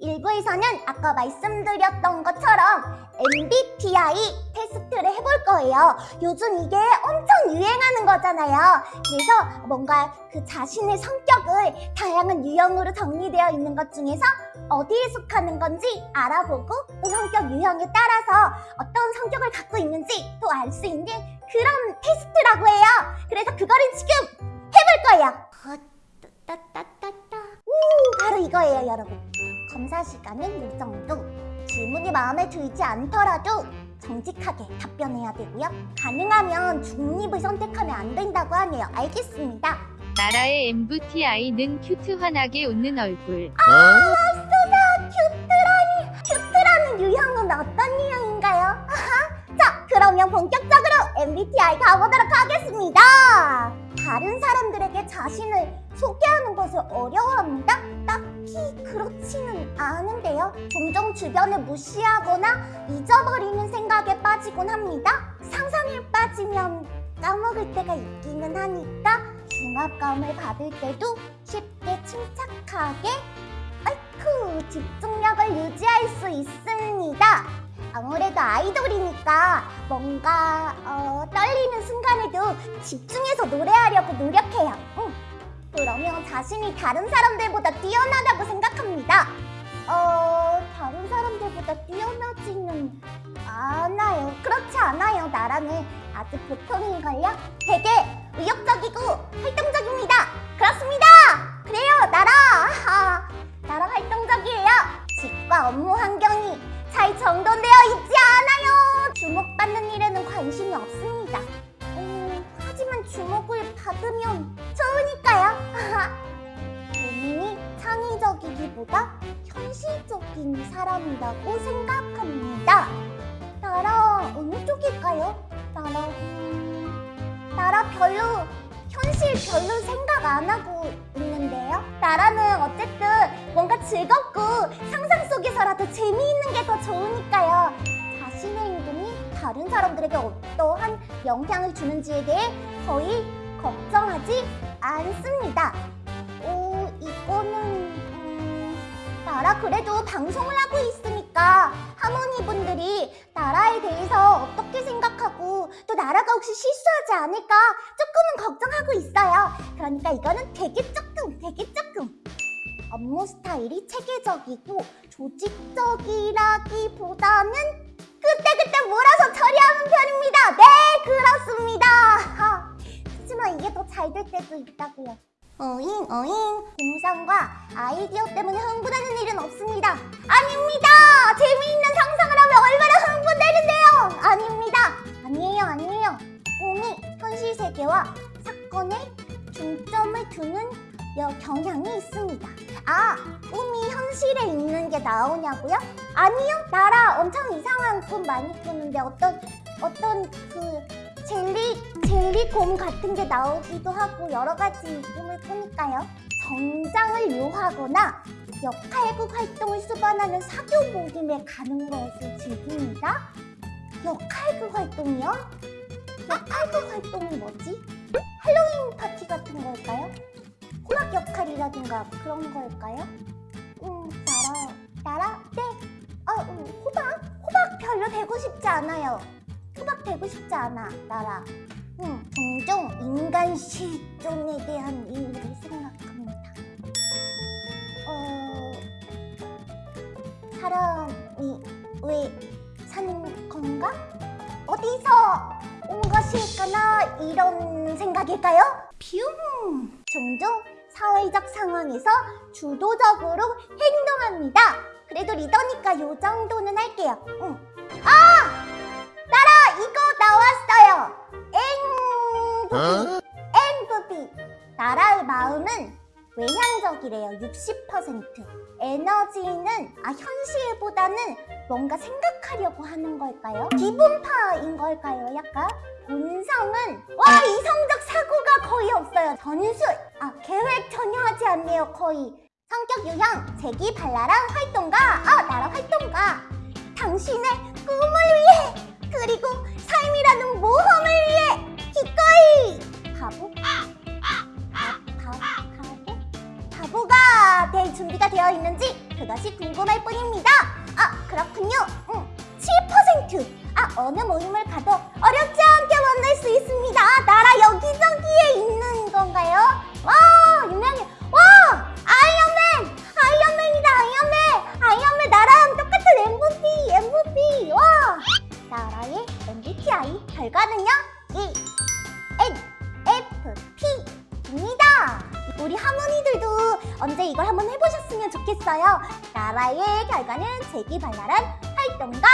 일부에서는 아까 말씀드렸던 것처럼 MBTI 테스트를 해볼 거예요. 요즘 이게 엄청 유행하는 거잖아요. 그래서 뭔가 그 자신의 성격을 다양한 유형으로 정리되어 있는 것 중에서 어디에 속하는 건지 알아보고 또 성격 유형에 따라서 어떤 성격을 갖고 있는지 또 알 수 있는 그런 테스트라고 해요. 그래서 그거를 지금 해볼 거예요. 따따따따. 음, 바로 이거예요, 여러분. 검사 시간은 이 정도. 질문이 마음에 들지 않더라도 정직하게 답변해야 되고요. 가능하면 중립을 선택하면 안 된다고 하네요. 알겠습니다. 나라의 MBTI는 cute 환하게 웃는 얼굴. 아, 수다 cute라니. cute라는 유형은 어떤 유형인가요? 아하. 자, 그러면 본격적으로 MBTI 가보도록 하겠습니다. 다른 사람들에게 자신을 소개하는 것을 어려워합니다. 딱히 그렇지는 않은데요. 종종 주변을 무시하거나 잊어버리는 생각에 빠지곤 합니다. 상상에 빠지면 까먹을 때가 있기는 하니까 중압감을 받을 때도 쉽게 침착하게 아이쿠 집중력을 유지할 수 있습니다. 아무래도 아이돌이니까 뭔가 어, 떨리는 순간에도 집중해서 노래하려고 노력해요. 응. 그러면 자신이 다른 사람들보다 뛰어나다고 생각합니다. 어, 다른 사람들보다 뛰어나지는 않아요. 그렇지 않아요. 나라는 아주 보통인걸요? 되게 의욕적이고 활동적입니다. 그렇습니다. 그래요, 나라. 아, 나라 활동적이에요. 집과 업무 환경이 잘 정돈되어 있지 않아요. 주목받는 일에는 관심이 없습니다. 음, 하지만 주목을 받으면 좋으니까요. 본인이 창의적이기보다 현실적인 사람이라고 생각합니다. 나라 어느 쪽일까요? 나라 음, 나라 별로 현실 별로 생각 안 하고 있는데요. 나라는 어쨌든 뭔가 즐겁고 상상 속에서라도 재미있는 게 더 좋으니까요. 다른 사람들에게 어떠한 영향을 주는지에 대해 거의 걱정하지 않습니다. 오, 이거는 음, 나라 그래도 방송을 하고 있으니까 하모니분들이 나라에 대해서 어떻게 생각하고 또 나라가 혹시 실수하지 않을까 조금은 걱정하고 있어요. 그러니까 이거는 되게 조금, 되게 조금. 업무 스타일이 체계적이고 조직적이라기보다는 그때그때 몰아서 처리하는 편입니다. 네, 그렇습니다. 하, 하지만 이게 더 잘 될 때도 있다고요. 어잉 어잉 공상과 아이디어 때문에 흥분하는 일은 없습니다. 아닙니다. 재미있는 상상을 하면 얼마나 흥분되는데요. 아닙니다. 아니에요 아니에요. 꿈이 현실 세계와 사건에 중점을 두는 여 경향이 있습니다. 아, 꿈이 현실에 있는 게 나오냐고요? 아니요, 나라 엄청 이상한 꿈 많이 꾸는데 어떤 어떤 그 젤리 젤리곰 같은 게 나오기도 하고 여러 가지 꿈을 꾸니까요. 정장을 요하거나 역할극 활동을 수반하는 사교 모임에 가는 것을 즐깁니다. 역할극 활동이요? 역할극 활동은 뭐지? 할로윈 파티 같은 걸까요? 호박 역할이라든가 그런 걸까요? 음, 나라, 나라? 네. 아, 음, 호박? 호박 별로 되고 싶지 않아요. 호박 되고 싶지 않아, 나라. 음, 종종 인간 실존에 대한 이유를 생각합니다. 어, 사람이 왜 사는 건가? 어디서 온 것일까나 이런 생각일까요? 뷰! 종종 사회적 상황에서 주도적으로 행동합니다. 그래도 리더니까 요 정도는 할게요. 응. 아! 나라 이거 나왔어요. 앵부비. 앵부비. 나라의 마음은 외향적이래요. 60%. 에너지는 아 현실보다는 뭔가 생각하려고 하는 걸까요? 기분파인 걸까요? 약간 본성은 와 거의 없어요. 전술! 아, 계획 전혀 하지 않네요, 거의. 성격 유형, 재기 발랄한 활동가, 아, 나라 활동가. 당신의 꿈을 위해! 그리고 삶이라는 모험을 위해! 기꺼이! 바보? 바보가 될 준비가 되어 있는지 그것이 궁금할 뿐입니다. 아, 그렇군요. 음, 7%! 아, 어느 모임을 가도 언제 이걸 한번 해보셨으면 좋겠어요. 나라의 결과는 재기발랄한 활동가였습니다.